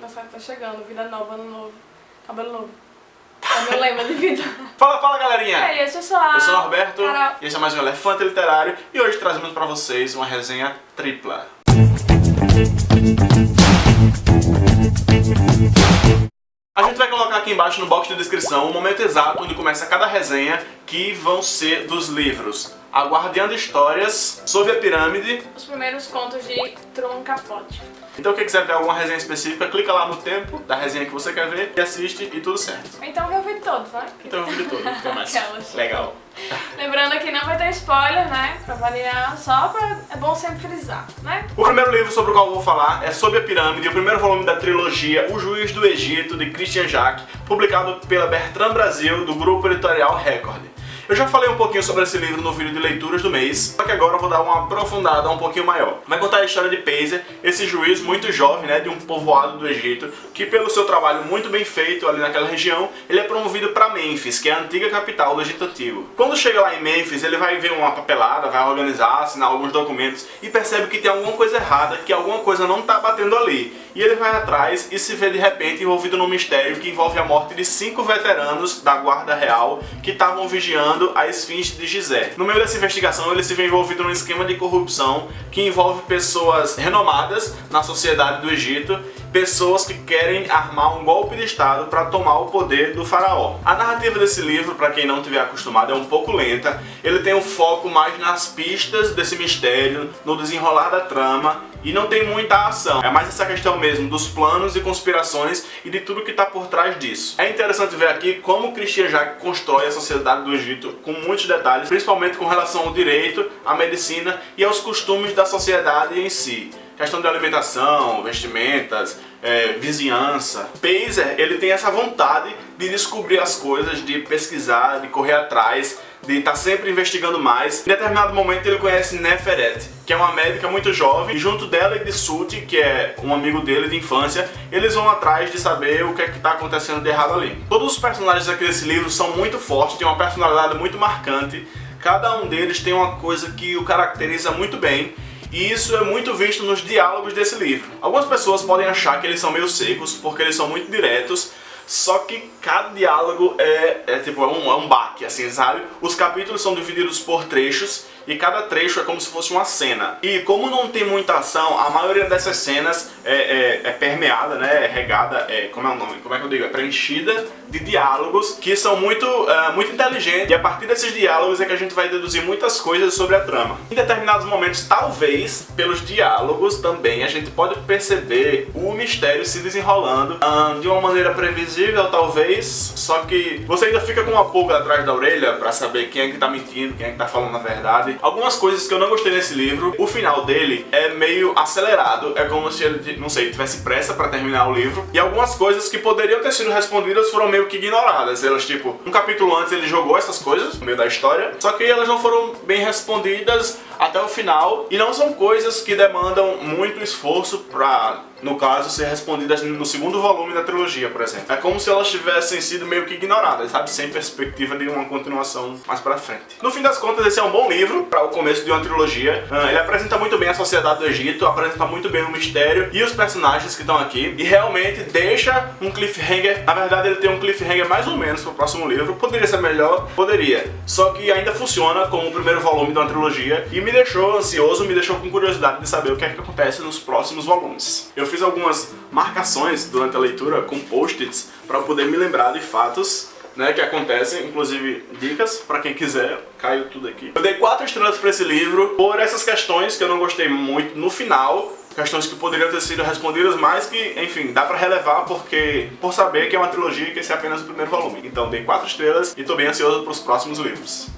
aniversário tá chegando, vida nova, ano novo, cabelo novo. É meu lema de vida. Fala, fala galerinha! É isso, pessoal. Eu sou o Norberto, Carol. e esse é mais um Elefante Literário, e hoje trazemos pra vocês uma resenha tripla. A gente vai colocar aqui embaixo no box de descrição o momento exato onde começa cada resenha, que vão ser dos livros Aguardiando Histórias, Sob a Pirâmide. Os primeiros contos de Truman Capote. Então quem quiser ver alguma resenha específica, clica lá no tempo da resenha que você quer ver e assiste e tudo certo. Então vê o vídeo todo, né? Então o vídeo todo, fica mais Aquelas. legal. Lembrando que não vai ter spoiler, né? Pra variar, só pra... É bom sempre frisar, né? O primeiro livro sobre o qual eu vou falar é Sob a Pirâmide, o primeiro volume da trilogia O Juiz do Egito, de Christian Jacques, publicado pela Bertrand Brasil, do grupo editorial Record. Eu já falei um pouquinho sobre esse livro no vídeo de leituras do mês, só que agora eu vou dar uma aprofundada um pouquinho maior. Vai contar a história de Pazer, esse juiz muito jovem, né, de um povoado do Egito, que pelo seu trabalho muito bem feito ali naquela região, ele é promovido para Mênfis, que é a antiga capital do Egito Antigo. Quando chega lá em Mênfis, ele vai ver uma papelada, vai organizar, assinar alguns documentos e percebe que tem alguma coisa errada, que alguma coisa não está batendo ali. E ele vai atrás e se vê de repente envolvido num mistério que envolve a morte de cinco veteranos da guarda real que estavam vigiando a esfinge de Gizé. No meio dessa investigação ele se vê envolvido num esquema de corrupção que envolve pessoas renomadas na sociedade do Egito pessoas que querem armar um golpe de estado para tomar o poder do faraó. A narrativa desse livro, para quem não tiver acostumado, é um pouco lenta. Ele tem um foco mais nas pistas desse mistério, no desenrolar da trama e não tem muita ação. É mais essa questão mesmo dos planos e conspirações e de tudo que está por trás disso. É interessante ver aqui como Christian Jacques constrói a sociedade do Egito com muitos detalhes, principalmente com relação ao direito, à medicina e aos costumes da sociedade em si questão de alimentação, vestimentas, é, vizinhança. Pazer, ele tem essa vontade de descobrir as coisas, de pesquisar, de correr atrás, de estar tá sempre investigando mais. Em determinado momento ele conhece Neferet, que é uma médica muito jovem, e junto dela e de Suti, que é um amigo dele de infância, eles vão atrás de saber o que é que está acontecendo de errado ali. Todos os personagens aqui desse livro são muito fortes, têm uma personalidade muito marcante, cada um deles tem uma coisa que o caracteriza muito bem, e isso é muito visto nos diálogos desse livro. Algumas pessoas podem achar que eles são meio secos, porque eles são muito diretos, só que cada diálogo é, é tipo, é um, é um baque, assim, sabe? Os capítulos são divididos por trechos e cada trecho é como se fosse uma cena. E como não tem muita ação, a maioria dessas cenas é, é, é permeada, né, é regada, é, como é o nome, como é que eu digo, é preenchida de diálogos que são muito, uh, muito inteligentes e a partir desses diálogos é que a gente vai deduzir muitas coisas sobre a trama. Em determinados momentos, talvez, pelos diálogos também, a gente pode perceber o mistério se desenrolando uh, de uma maneira previsível, talvez, só que você ainda fica com uma pulga atrás da orelha pra saber quem é que tá mentindo, quem é que tá falando a verdade. Algumas coisas que eu não gostei nesse livro, o final dele é meio acelerado, é como se ele, não sei, tivesse pressa pra terminar o livro, e algumas coisas que poderiam ter sido respondidas foram meio que ignoradas. Elas, tipo, um capítulo antes ele jogou essas coisas no meio da história, só que elas não foram bem respondidas até o final, e não são coisas que demandam muito esforço pra no caso, ser respondidas no segundo volume da trilogia, por exemplo. É como se elas tivessem sido meio que ignoradas, sabe? Sem perspectiva de uma continuação mais pra frente. No fim das contas, esse é um bom livro para o começo de uma trilogia. Ah, ele apresenta muito bem a sociedade do Egito, apresenta muito bem o mistério e os personagens que estão aqui, e realmente deixa um cliffhanger. Na verdade, ele tem um cliffhanger mais ou menos pro próximo livro. Poderia ser melhor? Poderia. Só que ainda funciona como o primeiro volume de uma trilogia e me deixou ansioso, me deixou com curiosidade de saber o que é que acontece nos próximos volumes. Eu fiz algumas marcações durante a leitura com post-its para poder me lembrar de fatos né, que acontecem, inclusive dicas para quem quiser, caiu tudo aqui. Eu dei quatro estrelas para esse livro por essas questões que eu não gostei muito no final, questões que poderiam ter sido respondidas, mas que, enfim, dá pra relevar porque por saber que é uma trilogia e que esse é apenas o primeiro volume. Então dei quatro estrelas e tô bem ansioso pros próximos livros.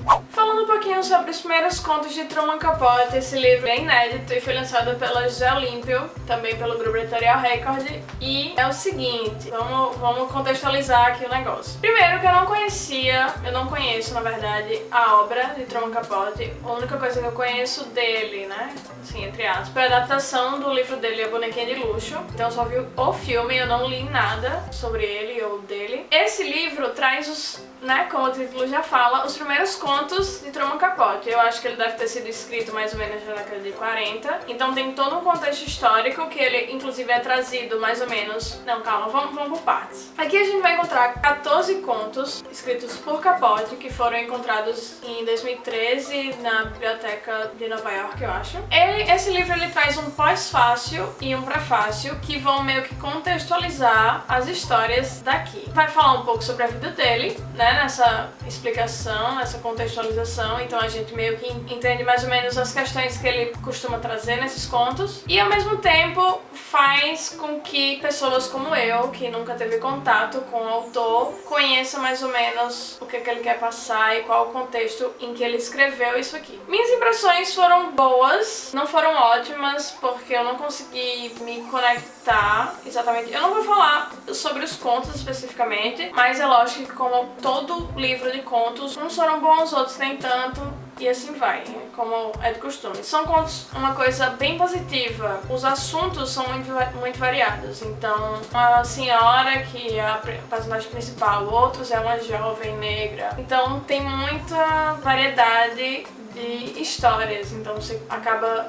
Pouquinho sobre os primeiros contos de Truman Capote, esse livro é inédito e foi lançado pela José Olímpio, também pelo grupo editorial Record, e é o seguinte, vamos, vamos contextualizar aqui o negócio. Primeiro que eu não conhecia, eu não conheço, na verdade, a obra de Truman Capote, a única coisa que eu conheço dele, né, assim, entre aspas, foi a adaptação do livro dele, A Bonequinha de Luxo, então eu só vi o filme, eu não li nada sobre ele ou dele. Esse livro traz os, né, como o título já fala, os primeiros contos de Truman Capote. Eu acho que ele deve ter sido escrito mais ou menos na década de 40. Então tem todo um contexto histórico que ele, inclusive, é trazido mais ou menos... Não, calma, vamos, vamos por partes. Aqui a gente vai encontrar 14 contos escritos por Capote que foram encontrados em 2013 na biblioteca de Nova York, eu acho. Ele, esse livro ele traz um pós-fácil e um prefácio que vão meio que contextualizar as histórias daqui. Vai falar um pouco sobre a vida dele, né, nessa explicação, nessa contextualização, então a gente meio que entende mais ou menos as questões que ele costuma trazer nesses contos e ao mesmo tempo faz com que pessoas como eu, que nunca teve contato com o autor, conheça mais ou menos o que, que ele quer passar e qual o contexto em que ele escreveu isso aqui. Minhas impressões foram boas, não foram ótimas, porque eu não consegui me conectar exatamente. Eu não vou falar sobre os contos especificamente, mas é lógico que como todo livro de contos, uns foram bons, outros nem tanto, e assim vai, como é de costume. São contos uma coisa bem positiva. Os assuntos são muito, muito variados. Então, uma senhora que é a personagem principal, outros é uma jovem negra. Então, tem muita variedade de histórias. Então, você acaba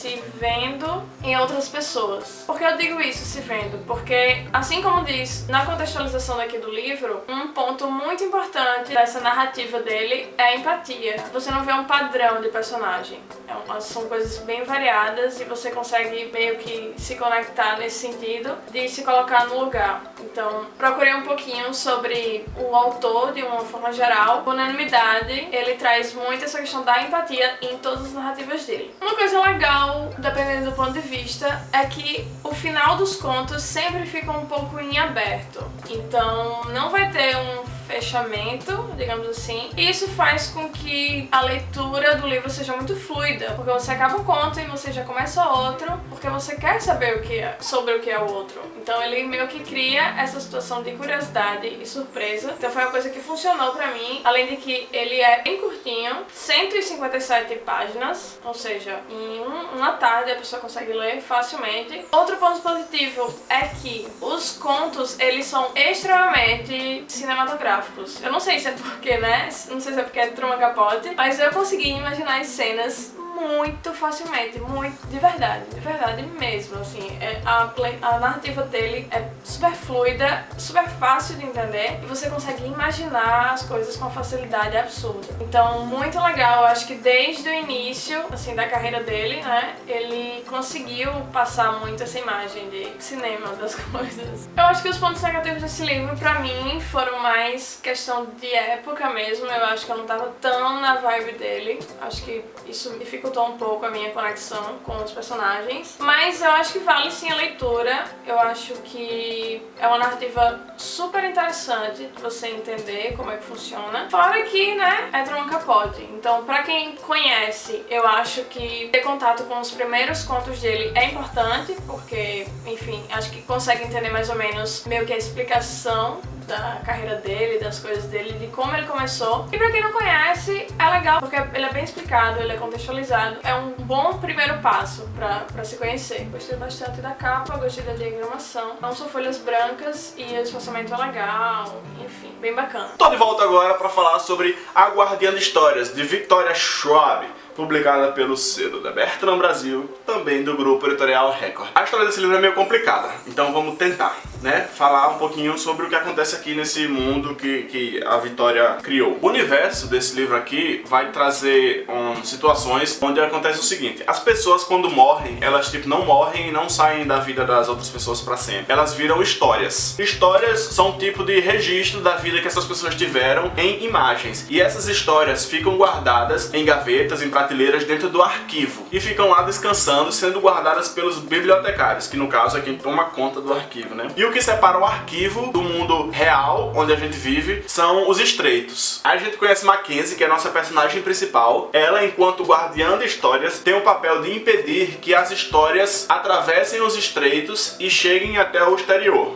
se vendo em outras pessoas. Por que eu digo isso, se vendo? Porque, assim como diz na contextualização daqui do livro, um ponto muito importante dessa narrativa dele é a empatia. Você não vê um padrão de personagem. É são coisas bem variadas e você consegue meio que se conectar nesse sentido de se colocar no lugar. Então, procurei um pouquinho sobre o autor de uma forma geral. Unanimidade, ele traz muito essa questão da empatia em todas as narrativas dele. Uma coisa legal dependendo do ponto de vista, é que o final dos contos sempre fica um pouco em aberto. Então não vai ter um fechamento, digamos assim. E isso faz com que a leitura do livro seja muito fluida, porque você acaba um conto e você já começa outro, porque você quer saber o que é, sobre o que é o outro. Então ele meio que cria essa situação de curiosidade e surpresa. Então foi uma coisa que funcionou pra mim, além de que ele é bem curtinho, 157 páginas, ou seja, em um, uma tarde a pessoa consegue ler facilmente. Outro ponto positivo é que os contos, eles são extremamente cinematográficos gráficos. Eu não sei se é porque, né? Não sei se é porque é Truman Capote, mas eu consegui imaginar as cenas muito facilmente, muito, de verdade, de verdade mesmo, assim, é, a, a narrativa dele é super fluida, super fácil de entender e você consegue imaginar as coisas com facilidade absurda. Então, muito legal, acho que desde o início, assim, da carreira dele, né, ele conseguiu passar muito essa imagem de cinema das coisas. Eu acho que os pontos negativos desse livro, pra mim, foram mais questão de época mesmo, eu acho que eu não tava tão na vibe dele, acho que isso dificultou dificultou um pouco a minha conexão com os personagens, mas eu acho que vale sim a leitura, eu acho que é uma narrativa super interessante de você entender como é que funciona, fora que, né, é Truman Capote, então pra quem conhece, eu acho que ter contato com os primeiros contos dele é importante, porque, enfim, acho que consegue entender mais ou menos meio que a explicação da carreira dele, das coisas dele, de como ele começou. E pra quem não conhece, é legal porque ele é bem explicado, ele é contextualizado. É um bom primeiro passo pra, pra se conhecer. Gostei bastante da capa, gostei da diagramação. Não são folhas brancas e o espaçamento é legal, enfim, bem bacana. Tô de volta agora pra falar sobre A Guardiã de Histórias, de Victoria Schwab publicada pelo selo da Bertrand Brasil, também do grupo editorial Record. A história desse livro é meio complicada, então vamos tentar né, falar um pouquinho sobre o que acontece aqui nesse mundo que, que a Vitória criou. O universo desse livro aqui vai trazer um, situações onde acontece o seguinte, as pessoas quando morrem, elas tipo não morrem e não saem da vida das outras pessoas para sempre. Elas viram histórias. Histórias são um tipo de registro da vida que essas pessoas tiveram em imagens. E essas histórias ficam guardadas em gavetas, em prateleiras dentro do arquivo. E ficam lá descansando, sendo guardadas pelos bibliotecários, que no caso é quem toma conta do arquivo, né? E o que separa o arquivo do mundo real, onde a gente vive, são os estreitos. A gente conhece Mackenzie, que é a nossa personagem principal. Ela, enquanto guardiã de histórias, tem o papel de impedir que as histórias atravessem os estreitos e cheguem até o exterior.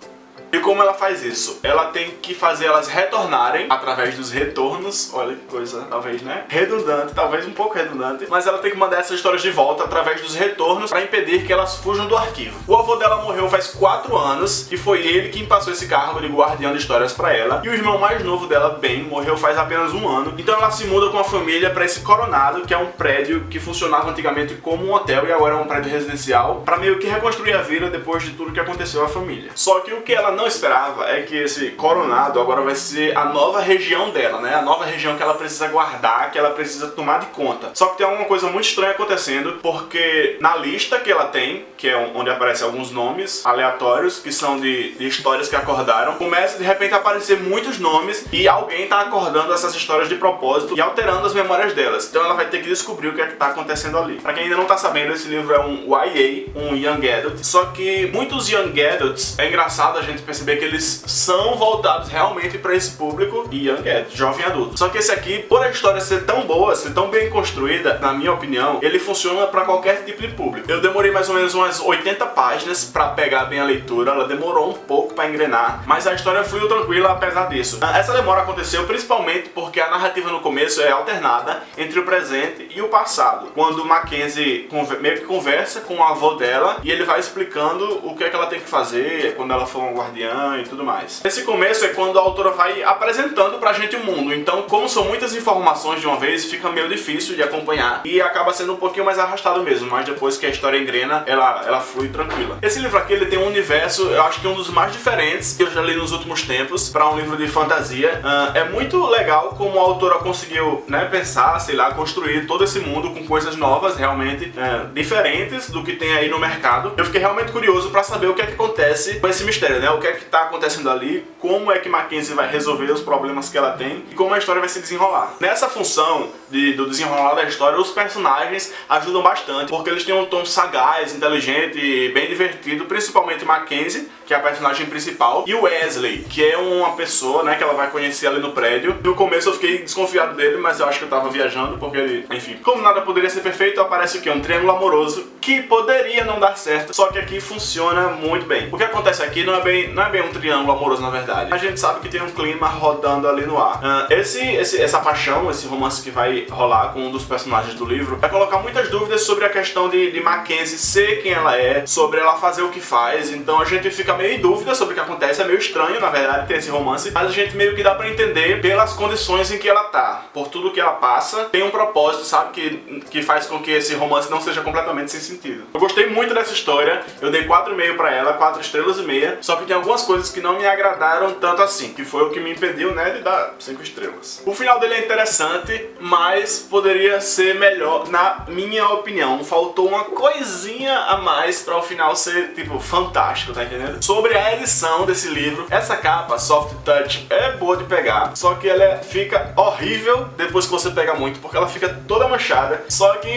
E como ela faz isso? Ela tem que fazer elas retornarem através dos retornos. Olha que coisa, talvez, né? Redundante, talvez um pouco redundante. Mas ela tem que mandar essas histórias de volta através dos retornos para impedir que elas fujam do arquivo. O avô dela morreu faz 4 anos e foi ele quem passou esse cargo de guardião de histórias para ela. E o irmão mais novo dela, Ben, morreu faz apenas um ano. Então ela se muda com a família para esse Coronado, que é um prédio que funcionava antigamente como um hotel e agora é um prédio residencial, para meio que reconstruir a vida depois de tudo que aconteceu à família. Só que o que ela não esperava é que esse Coronado agora vai ser a nova região dela, né? A nova região que ela precisa guardar, que ela precisa tomar de conta. Só que tem alguma coisa muito estranha acontecendo, porque na lista que ela tem, que é onde aparecem alguns nomes aleatórios, que são de, de histórias que acordaram, começa de repente a aparecer muitos nomes e alguém tá acordando essas histórias de propósito e alterando as memórias delas. Então ela vai ter que descobrir o que é que tá acontecendo ali. Pra quem ainda não tá sabendo, esse livro é um YA, um Young Adult, só que muitos Young Adults, é engraçado a gente perceber que eles são voltados realmente para esse público Young Adult, jovem adulto. Só que esse aqui, por a história ser tão boa, ser tão bem construída, na minha opinião, ele funciona para qualquer tipo de público. Eu demorei mais ou menos umas 80 páginas para pegar bem a leitura, ela demorou um pouco para engrenar, mas a história fluiu tranquila apesar disso. Essa demora aconteceu principalmente porque a narrativa no começo é alternada entre o presente e o passado. Quando Mackenzie meio que conversa com o avô dela e ele vai explicando o que é que ela tem que fazer quando ela for uma guardiã e tudo mais. Esse começo é quando a autora vai apresentando pra gente o mundo, então como são muitas informações de uma vez, fica meio difícil de acompanhar e acaba sendo um pouquinho mais arrastado mesmo, mas depois que a história engrena, ela, ela flui tranquila. Esse livro aqui, ele tem um universo, eu acho que um dos mais diferentes que eu já li nos últimos tempos para um livro de fantasia. Uh, é muito legal como a autora conseguiu né, pensar, sei lá, construir todo esse mundo com coisas novas, realmente uh, diferentes do que tem aí no mercado. Eu fiquei realmente curioso para saber o que é que acontece com esse mistério, né? Que é que tá acontecendo ali, como é que Mackenzie vai resolver os problemas que ela tem e como a história vai se desenrolar. Nessa função de, do desenrolar da história, os personagens ajudam bastante, porque eles têm um tom sagaz, inteligente e bem divertido, principalmente Mackenzie, que é a personagem principal, e Wesley, que é uma pessoa, né, que ela vai conhecer ali no prédio. No começo eu fiquei desconfiado dele, mas eu acho que eu tava viajando, porque ele, enfim, como nada poderia ser perfeito, aparece o que? Um triângulo amoroso, que poderia não dar certo, só que aqui funciona muito bem. O que acontece aqui não é bem, não é bem um triângulo amoroso, na verdade. A gente sabe que tem um clima rodando ali no ar. Uh, esse, esse, essa paixão, esse romance que vai rolar com um dos personagens do livro, vai colocar muitas dúvidas sobre a questão de, de Mackenzie ser quem ela é, sobre ela fazer o que faz, então a gente fica meio em dúvida sobre o que acontece, é meio estranho, na verdade, ter esse romance, mas a gente meio que dá pra entender pelas condições em que ela tá, por tudo que ela passa, tem um propósito, sabe, que, que faz com que esse romance não seja completamente sem sentido. Eu gostei muito dessa história, eu dei 4,5 pra ela, 4 estrelas e meia, só que tem algumas coisas que não me agradaram tanto assim, que foi o que me impediu, né, de dar 5 estrelas. O final dele é interessante, mas poderia ser melhor, na minha opinião. Faltou uma coisinha a mais pra o final ser, tipo, fantástico, tá entendendo? Sobre a edição desse livro, essa capa, Soft Touch, é boa de pegar, só que ela fica horrível depois que você pega muito, porque ela fica toda manchada, só que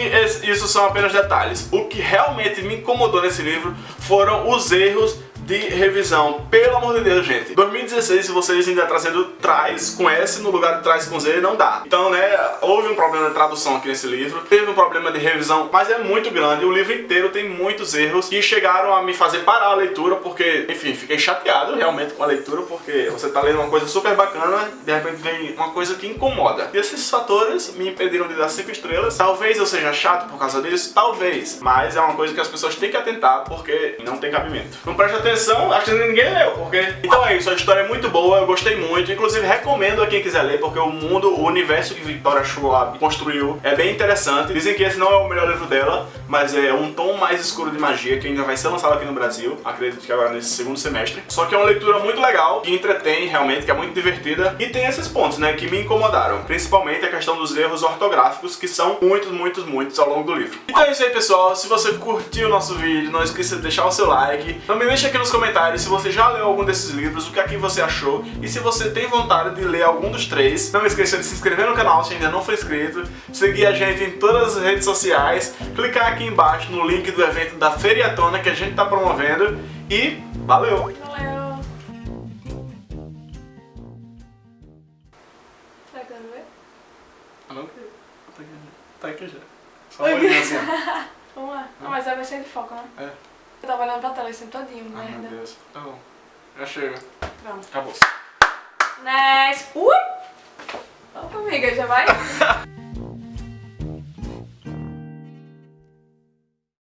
isso são apenas detalhes. O que realmente me incomodou nesse livro foram os erros de revisão. Pelo amor de Deus, gente. 2016, se vocês ainda trazendo traz com S no lugar de traz com Z, não dá. Então, né, houve um problema de tradução aqui nesse livro, teve um problema de revisão, mas é muito grande. O livro inteiro tem muitos erros que chegaram a me fazer parar a leitura, porque, enfim, fiquei chateado realmente com a leitura, porque você tá lendo uma coisa super bacana, de repente vem uma coisa que incomoda. E esses fatores me impediram de dar 5 estrelas. Talvez eu seja chato por causa disso, talvez, mas é uma coisa que as pessoas têm que atentar, porque não tem cabimento. Não preste atenção acho que ninguém leu, porque... Então é isso, a história é muito boa, eu gostei muito, inclusive recomendo a quem quiser ler, porque o mundo, o universo que Victoria Schwab construiu é bem interessante. Dizem que esse não é o melhor livro dela, mas é um tom mais escuro de magia, que ainda vai ser lançado aqui no Brasil, acredito que agora nesse segundo semestre. Só que é uma leitura muito legal, que entretém realmente, que é muito divertida, e tem esses pontos, né, que me incomodaram. Principalmente a questão dos erros ortográficos, que são muitos, muitos, muitos ao longo do livro. Então é isso aí, pessoal. Se você curtiu o nosso vídeo, não esqueça de deixar o seu like. Também deixa aqui nos nos comentários se você já leu algum desses livros, o que é que você achou e se você tem vontade de ler algum dos três. Não esqueça de se inscrever no canal se ainda não for inscrito, seguir a gente em todas as redes sociais, clicar aqui embaixo no link do evento da Feriatona que a gente está promovendo e valeu! Valeu! Ver? Ah, não quero. Tá aqui já. Só uma olhinha assim. Vamos lá. Ah, mas vai ser de foco, né? É tava olhando pra tela assim todinho, Ai, merda. meu Deus. Tá bom. Já chega. Pronto. Acabou. Nice. Ui! Vamos comigo, já vai?